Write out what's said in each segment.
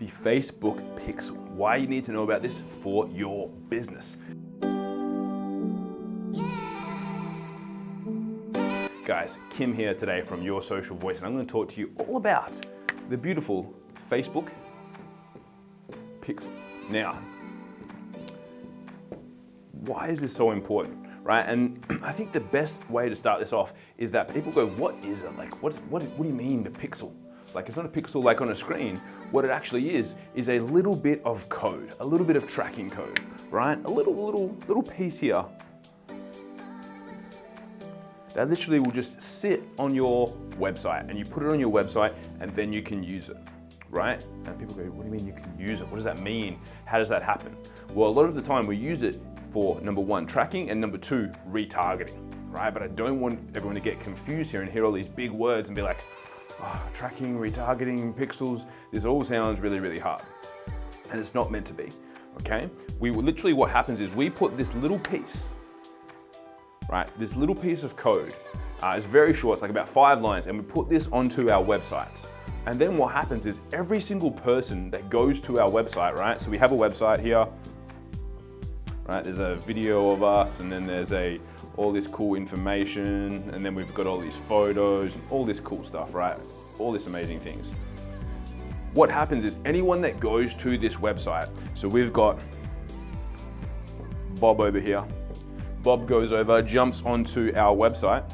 the Facebook Pixel. Why you need to know about this for your business. Guys, Kim here today from Your Social Voice, and I'm going to talk to you all about the beautiful Facebook Pixel. Now, why is this so important? Right, and I think the best way to start this off is that people go, what is it? Like, what, what, what do you mean the pixel? Like it's not a pixel like on a screen. What it actually is, is a little bit of code, a little bit of tracking code, right? A little, little, little piece here that literally will just sit on your website and you put it on your website and then you can use it, right? And people go, what do you mean you can use it? What does that mean? How does that happen? Well, a lot of the time we use it for number one, tracking and number two, retargeting, right? But I don't want everyone to get confused here and hear all these big words and be like, oh, tracking, retargeting, pixels, this all sounds really, really hard. And it's not meant to be, okay? We literally, what happens is we put this little piece, right? This little piece of code, uh, it's very short, it's like about five lines, and we put this onto our websites. And then what happens is every single person that goes to our website, right? So we have a website here, right? There's a video of us and then there's a all this cool information and then we've got all these photos and all this cool stuff, right? All these amazing things. What happens is anyone that goes to this website, so we've got Bob over here. Bob goes over, jumps onto our website.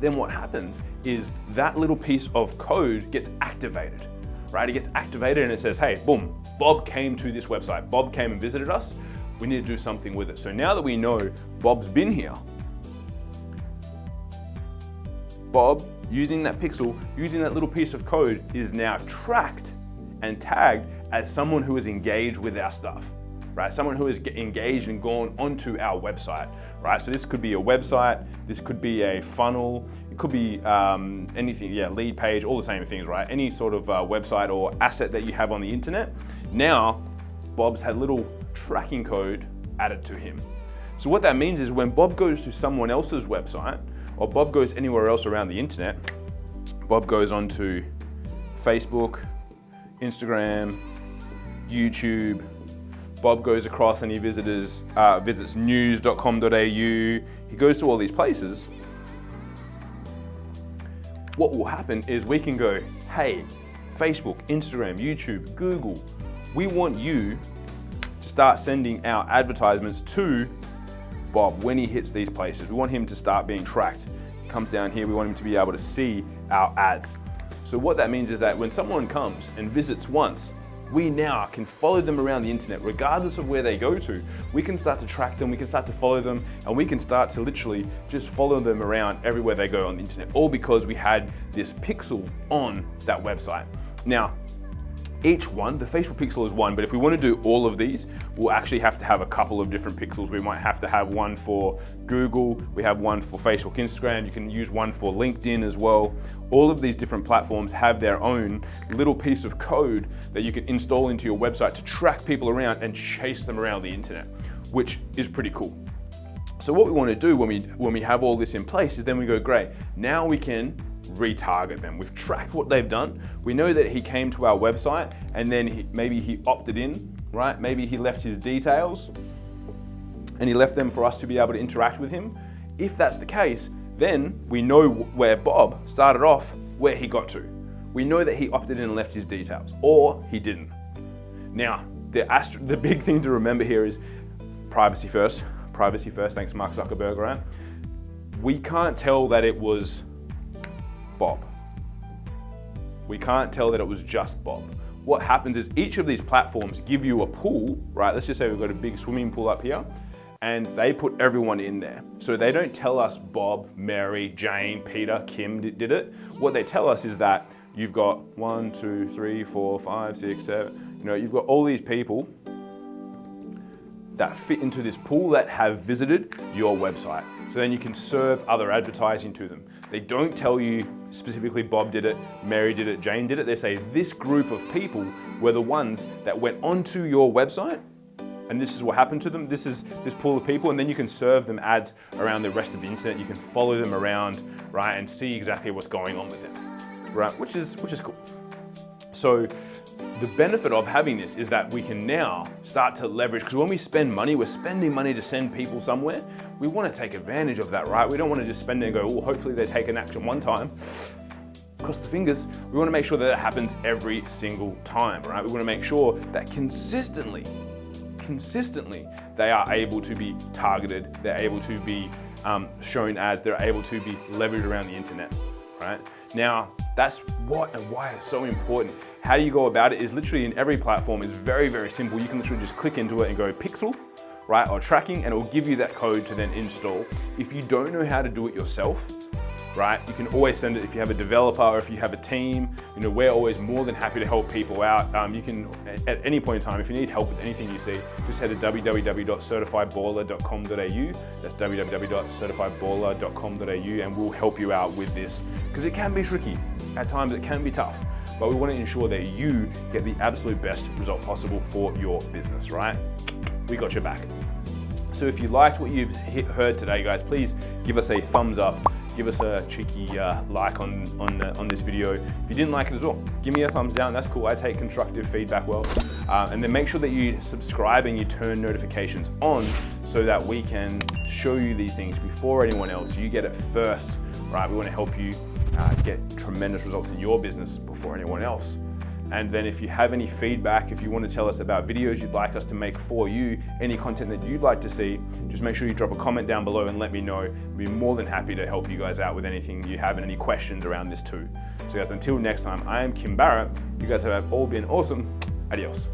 Then what happens is that little piece of code gets activated, right? It gets activated and it says, hey, boom, Bob came to this website. Bob came and visited us we need to do something with it. So now that we know Bob's been here, Bob, using that pixel, using that little piece of code, is now tracked and tagged as someone who is engaged with our stuff, right? Someone who is engaged and gone onto our website, right? So this could be a website, this could be a funnel, it could be um, anything, yeah, lead page, all the same things, right? Any sort of uh, website or asset that you have on the internet. Now, Bob's had little tracking code added to him. So what that means is when Bob goes to someone else's website, or Bob goes anywhere else around the internet, Bob goes onto Facebook, Instagram, YouTube, Bob goes across and he visits, uh, visits news.com.au, he goes to all these places. What will happen is we can go, hey, Facebook, Instagram, YouTube, Google, we want you start sending out advertisements to Bob when he hits these places. We want him to start being tracked. He comes down here, we want him to be able to see our ads. So what that means is that when someone comes and visits once, we now can follow them around the internet regardless of where they go to. We can start to track them, we can start to follow them, and we can start to literally just follow them around everywhere they go on the internet, all because we had this pixel on that website. Now, each one, the Facebook pixel is one, but if we want to do all of these, we'll actually have to have a couple of different pixels. We might have to have one for Google, we have one for Facebook, Instagram, you can use one for LinkedIn as well. All of these different platforms have their own little piece of code that you can install into your website to track people around and chase them around the internet, which is pretty cool. So what we want to do when we, when we have all this in place is then we go, great, now we can retarget them. We've tracked what they've done. We know that he came to our website and then he, maybe he opted in, right? Maybe he left his details and he left them for us to be able to interact with him. If that's the case, then we know where Bob started off, where he got to. We know that he opted in and left his details, or he didn't. Now, the, the big thing to remember here is privacy first. Privacy first, thanks Mark Zuckerberg, right? We can't tell that it was Bob. We can't tell that it was just Bob. What happens is each of these platforms give you a pool, right? Let's just say we've got a big swimming pool up here and they put everyone in there. So they don't tell us Bob, Mary, Jane, Peter, Kim did it. What they tell us is that you've got one, two, three, four, five, six, seven, you know, you've got all these people that fit into this pool that have visited your website. So then you can serve other advertising to them. They don't tell you specifically Bob did it, Mary did it, Jane did it. They say this group of people were the ones that went onto your website and this is what happened to them. This is this pool of people and then you can serve them ads around the rest of the internet. You can follow them around, right, and see exactly what's going on with them, right, which is, which is cool. So the benefit of having this is that we can now start to leverage, because when we spend money, we're spending money to send people somewhere. We want to take advantage of that, right? We don't want to just spend it and go, oh, hopefully they take an action one time. Cross the fingers. We want to make sure that it happens every single time, right? We want to make sure that consistently, consistently, they are able to be targeted, they're able to be um, shown ads, they're able to be leveraged around the internet, right? Now, that's what and why it's so important. How do you go about it is literally in every platform is very, very simple. You can literally just click into it and go pixel, right, or tracking, and it will give you that code to then install. If you don't know how to do it yourself, right? You can always send it if you have a developer or if you have a team. You know, we're always more than happy to help people out. Um, you can, at any point in time, if you need help with anything you see, just head to www.certifiedballer.com.au. That's www.certifiedballer.com.au and we'll help you out with this because it can be tricky. At times it can be tough, but we want to ensure that you get the absolute best result possible for your business, right? We got your back. So if you liked what you've heard today, guys, please give us a thumbs up give us a cheeky uh, like on, on, on this video. If you didn't like it as well, give me a thumbs down. That's cool. I take constructive feedback well. Uh, and then make sure that you subscribe and you turn notifications on so that we can show you these things before anyone else. You get it first, right? We want to help you uh, get tremendous results in your business before anyone else. And then if you have any feedback, if you want to tell us about videos you'd like us to make for you, any content that you'd like to see, just make sure you drop a comment down below and let me know. I'd be more than happy to help you guys out with anything you have and any questions around this too. So guys, until next time, I am Kim Barrett. You guys have all been awesome. Adios.